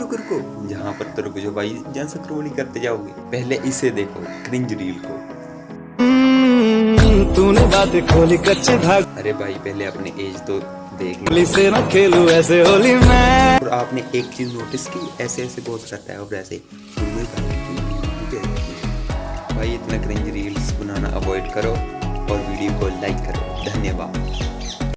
रुको रुको जहाँ पर तो रुको जो भाई जन स्क्रोल करते जाओगे। पहले इसे देखो क्रिंज रील को। हम्म, तूने बातें खोली कच्चे धाग। अरे भाई पहले अपने एज तो देख होली से ना खेलू ऐसे होली मैं। और आपने एक चीज़ नोटिस की ऐसे ऐसे बहुत करता है और ऐसे। भाई इतना क्रिंज रील्स बनाना अवॉइड करो और वीडियो को लाइक करो। धन्यवाद।